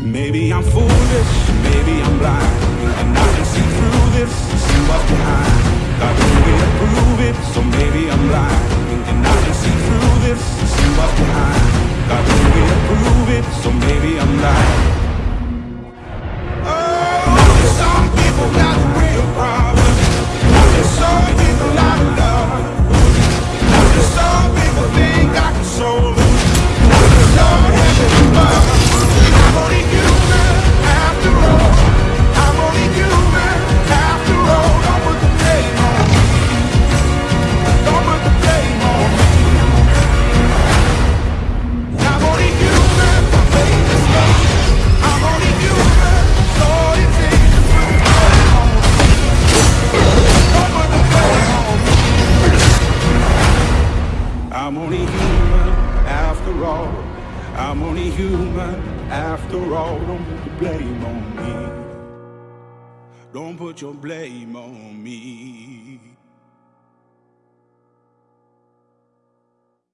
Maybe I'm foolish, maybe I'm blind, and I can see through this, see what's behind. Got no way to prove it, so maybe I'm blind, and I can see through this, I'm only human after all. I'm only human after all. Don't put the blame on me. Don't put your blame on me.